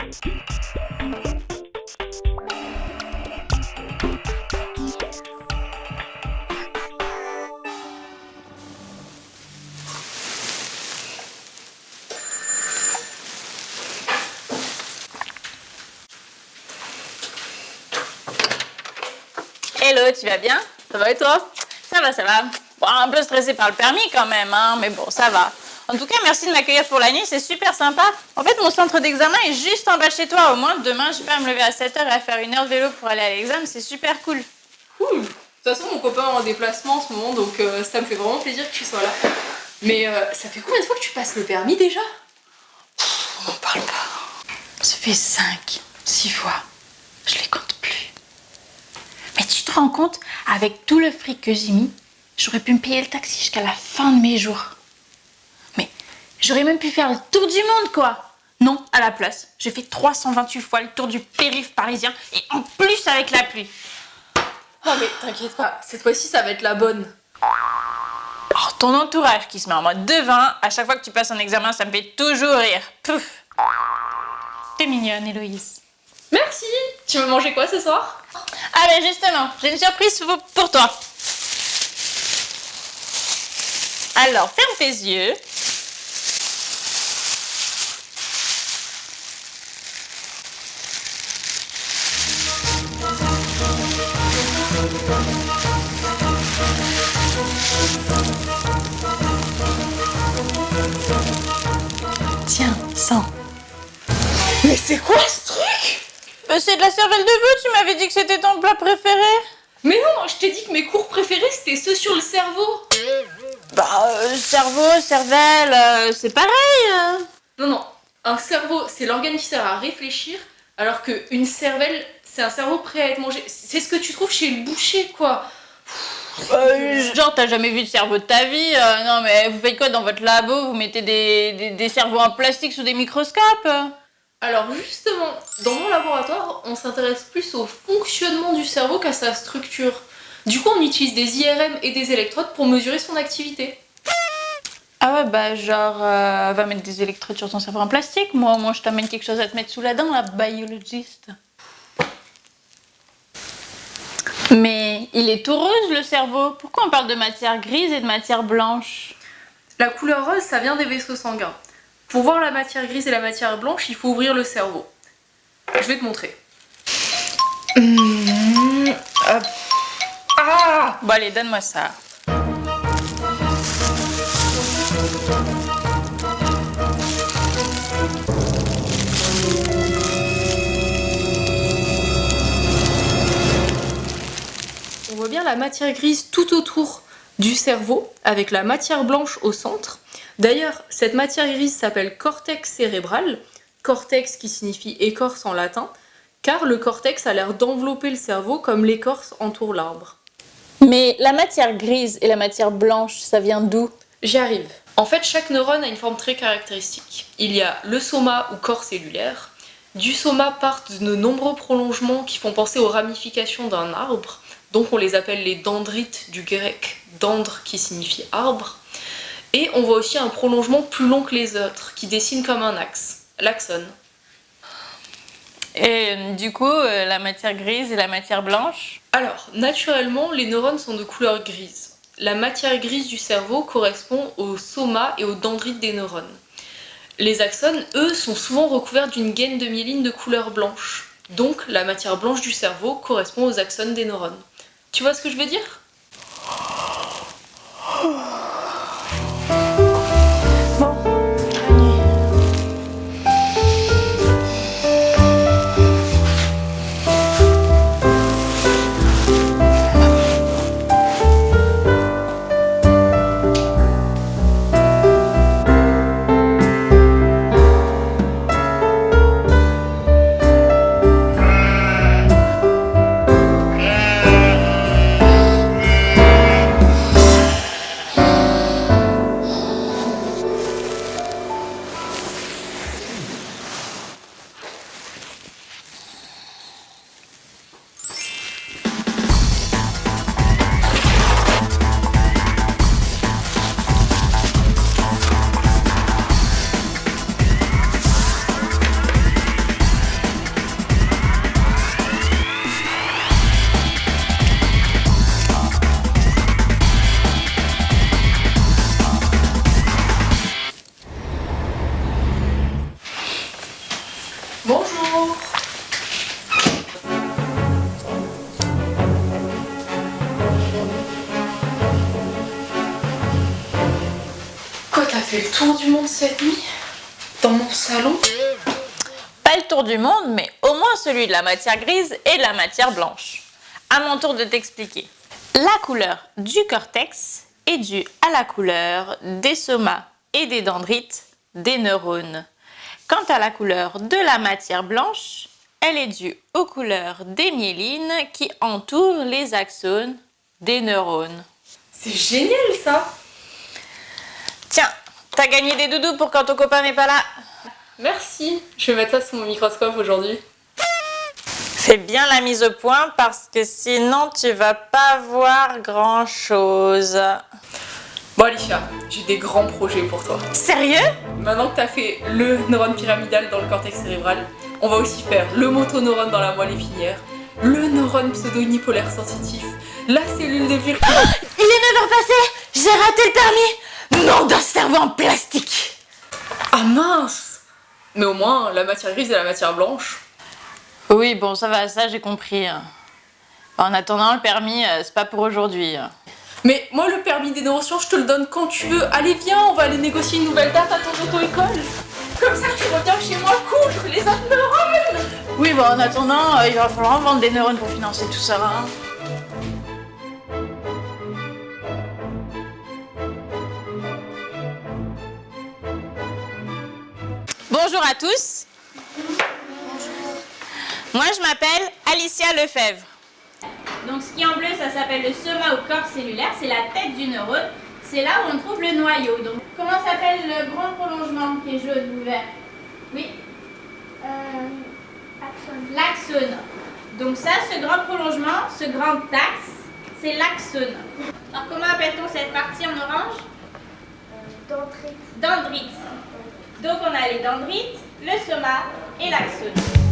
Hello, tu vas bien? Ça va et toi? Ça va, ça va. Bon, un peu stressé par le permis quand même, hein, mais bon, ça va. En tout cas, merci de m'accueillir pour la nuit, c'est super sympa. En fait, mon centre d'examen est juste en bas chez toi. Au moins, demain, je vais pas me lever à 7h et à faire une heure de vélo pour aller à l'examen, c'est super cool. Cool. De toute façon, mon copain est en déplacement en ce moment, donc euh, ça me fait vraiment plaisir que tu sois là. Mais euh, ça fait combien de fois que tu passes le permis déjà? On m'en parle pas. Ça fait 5, 6 fois. Je les compte plus. Mais tu te rends compte, avec tout le fric que j'ai mis, j'aurais pu me payer le taxi jusqu'à la fin de mes jours. Mais j'aurais même pu faire le tour du monde, quoi. Non, à la place, j'ai fait 328 fois le tour du périph' parisien et en plus avec la pluie. Non mais t'inquiète pas, cette fois-ci ça va être la bonne. Oh, ton entourage qui se met en mode devin, à chaque fois que tu passes un examen, ça me fait toujours rire. Pouf. T'es mignonne, Héloïse. Merci Tu veux manger quoi ce soir? Ah ben justement, j'ai une surprise pour- pour toi. Alors, ferme tes yeux. Tiens, sens. Mais c'est quoi ce truc? Euh, c'est de la cervelle de veau, tu m'avais dit que c'était ton plat préféré. Mais non, je t'ai dit que mes cours préférés c'était ceux sur le cerveau. Bah, euh, cerveau, cervelle, euh, c'est pareil. euh. Non, non, un cerveau c'est l'organe qui sert à réfléchir, alors qu'une cervelle c'est un cerveau prêt à être mangé. C'est ce que tu trouves chez le boucher quoi. Euh, genre, t'as jamais vu de cerveau de ta vie euh, Non, mais vous faites quoi dans votre labo? Vous mettez des, des, des cerveaux en plastique sous des microscopes? Alors justement, dans mon laboratoire, on s'intéresse plus au fonctionnement du cerveau qu'à sa structure. Du coup, on utilise des IRM et des électrodes pour mesurer son activité. Ah ouais, bah genre, euh, va mettre des électrodes sur ton cerveau en plastique. Moi, au moins, je t'amène quelque chose à te mettre sous la dent, la biologiste. Mais il est tout rose, le cerveau. Pourquoi on parle de matière grise et de matière blanche? La couleur rose, ça vient des vaisseaux sanguins. Pour voir la matière grise et la matière blanche, il faut ouvrir le cerveau. Je vais te montrer. Ah Bon, allez, donne-moi ça. Bien la matière grise tout autour du cerveau, avec la matière blanche au centre. D'ailleurs, cette matière grise s'appelle cortex cérébral, cortex qui signifie écorce en latin, car le cortex a l'air d'envelopper le cerveau comme l'écorce entoure l'arbre. Mais la matière grise et la matière blanche, ça vient d'où? J'y arrive. En fait, chaque neurone a une forme très caractéristique. Il y a le soma ou corps cellulaire. Du soma partent de nombreux prolongements qui font penser aux ramifications d'un arbre. Donc on les appelle les dendrites du grec dendre qui signifie arbre. Et on voit aussi un prolongement plus long que les autres qui dessine comme un axe, l'axone. Et euh, du coup, euh, la matière grise et la matière blanche Alors, naturellement, les neurones sont de couleur grise. La matière grise du cerveau correspond au soma et aux dendrites des neurones. Les axones, eux, sont souvent recouverts d'une gaine de myéline de couleur blanche. Donc, la matière blanche du cerveau correspond aux axones des neurones. Tu vois ce que je veux dire? T'as fait le tour du monde cette nuit Dans mon salon Pas le tour du monde, mais au moins celui de la matière grise et de la matière blanche. À mon tour de t'expliquer. La couleur du cortex est due à la couleur des somas et des dendrites des neurones. Quant à la couleur de la matière blanche, elle est due aux couleurs des myélines qui entourent les axones des neurones. C'est génial ça t'as gagné des doudous pour quand ton copain n'est pas là. Merci, je vais mettre ça sous mon microscope aujourd'hui. Fais bien la mise au point parce que sinon tu vas pas voir grand chose. Bon Alicia, j'ai des grands projets pour toi. Sérieux? Maintenant que t'as fait le neurone pyramidal dans le cortex cérébral, on va aussi faire le motoneurone dans la moelle épinière, le neurone pseudo-unipolaire sensitif, la cellule de Virchow. Il est 9h passé J'ai raté le permis Nom d'un cerveau en plastique Ah mince Mais au moins, la matière grise et la matière blanche. Oui, bon, ça va, ça j'ai compris. En attendant, le permis, euh, c'est pas pour aujourd'hui. Mais moi, le permis des je te le donne quand tu veux. Allez, viens, on va aller négocier une nouvelle date à ton auto-école. Comme ça, tu reviens chez moi coudre les autres neurones. Oui, bon, en attendant, euh, il va falloir vendre des neurones pour financer tout ça. hein. Bonjour à tous. Moi, je m'appelle Alicia Lefebvre. Donc ce qui est en bleu, ça s'appelle le soma ou corps cellulaire, c'est la tête du neurone. C'est là où on trouve le noyau. Donc comment s'appelle le grand prolongement qui est jaune ou vert? Oui, l'axone. Donc ça, ce grand prolongement, ce grand axe, c'est l'axone. Alors comment appelle-t-on cette partie en orange? Dendrite. Donc on a les dendrites, le soma et l'axone.